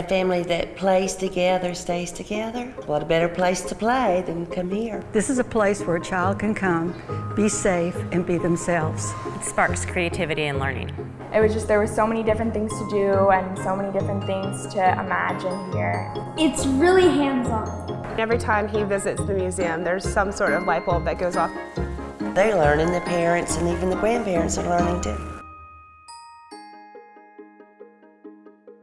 A family that plays together stays together. What a better place to play than come here. This is a place where a child can come, be safe, and be themselves. It sparks creativity and learning. It was just, there were so many different things to do and so many different things to imagine here. It's really hands-on. Every time he visits the museum, there's some sort of light bulb that goes off. They learn, and the parents and even the grandparents are learning too.